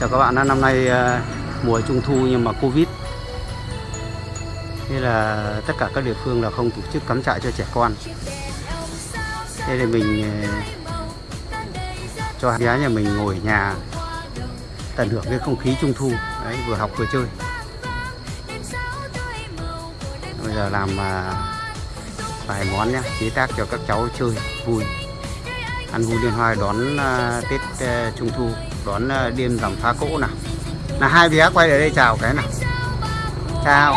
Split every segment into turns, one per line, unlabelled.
Chào các bạn, năm nay ờ, mùa trung thu nhưng mà Covid. Thế là tất cả các địa phương là không tổ chức cắm trại cho trẻ con. Thế thì mình ờ, cho bé nhà mình ngồi ở nhà tận hưởng cái không khí trung thu. Đấy, vừa học vừa chơi. Bây giờ làm ờ, vài món nhé, chế tác cho các cháu chơi vui. Ăn vui liên hoan đón Tết Trung Thu đón đêm rằm phá cỗ nào. Là hai bé quay lại đây chào cái nào. Chào.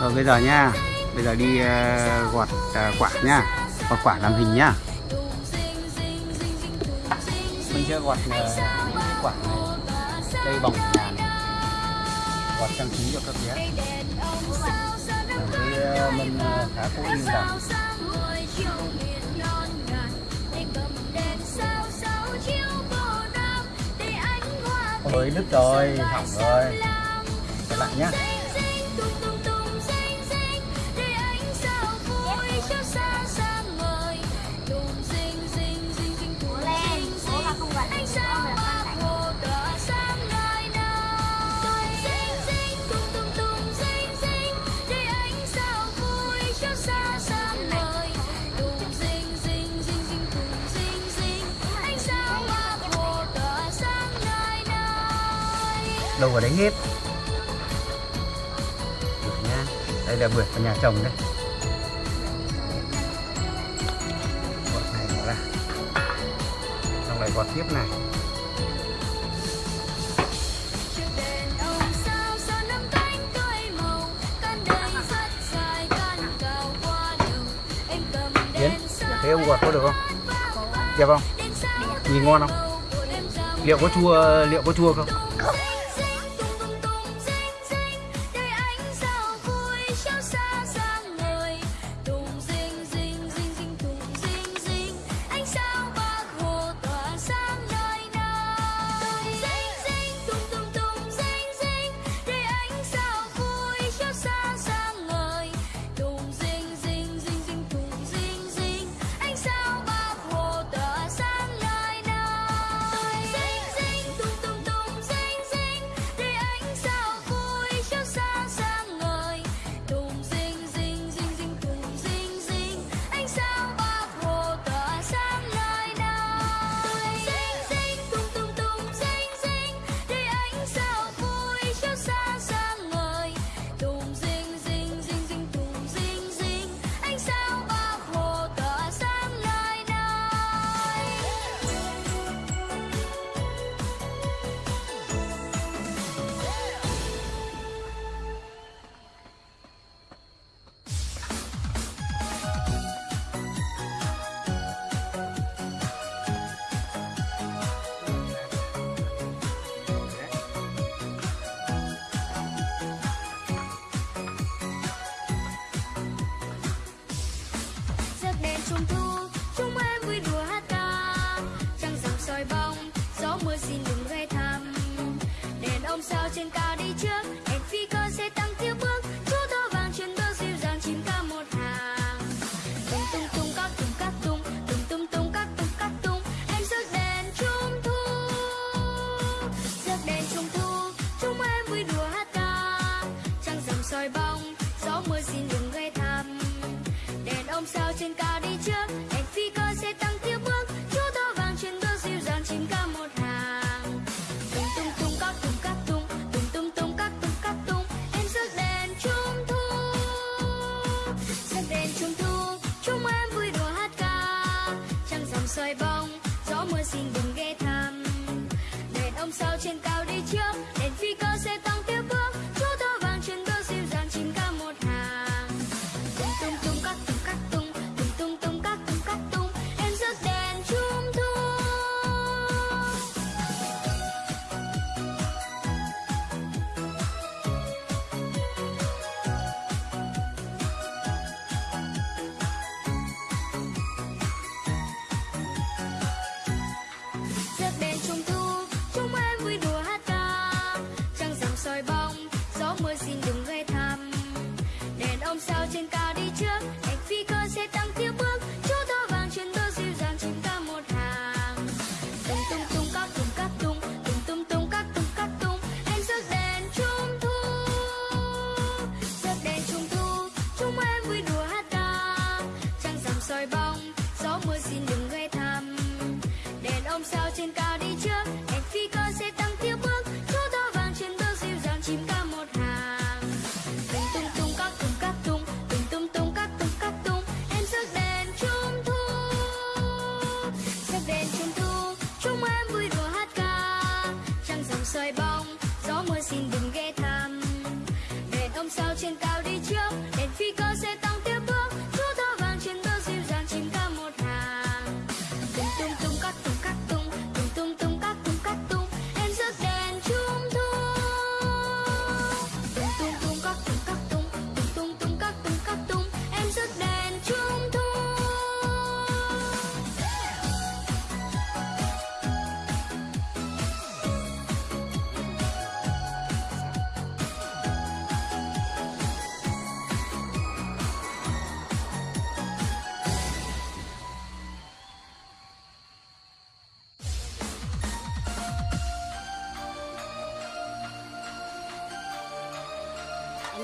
Rồi bây giờ nha. Bây giờ đi uh, gọt uh, quả nha. Gọt quả làm hình nhá mình chưa gọt uh, quả này. Cây bỏng nhà này gọt trang trí cho các bé. Cái uh, mâm uh, phá cỗ Ôi đứt rồi, hỏng rồi. Lại nhá. Đâu vào đấy hết được nha đây là bưởi của nhà chồng đấy gọt này bỏ ra xong lại gọt tiếp này Yến, thế ông gọt có được không? Đẹp không? Nhìn ngon không? Liệu có chua liệu có chua không?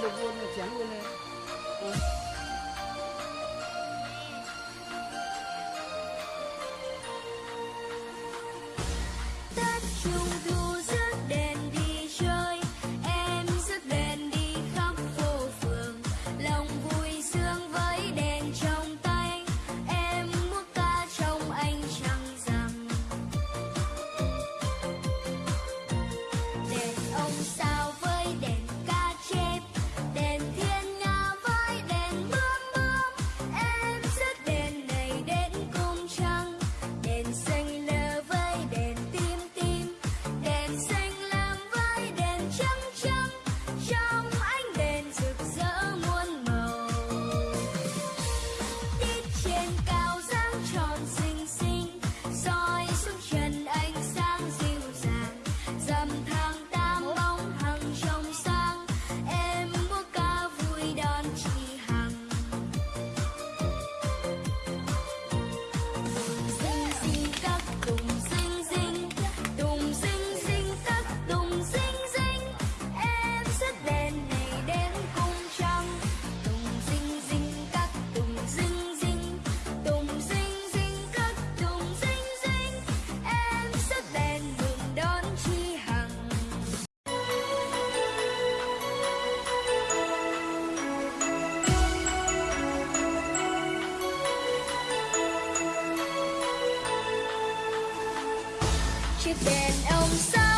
Được luôn.
chuyện đèn ông sao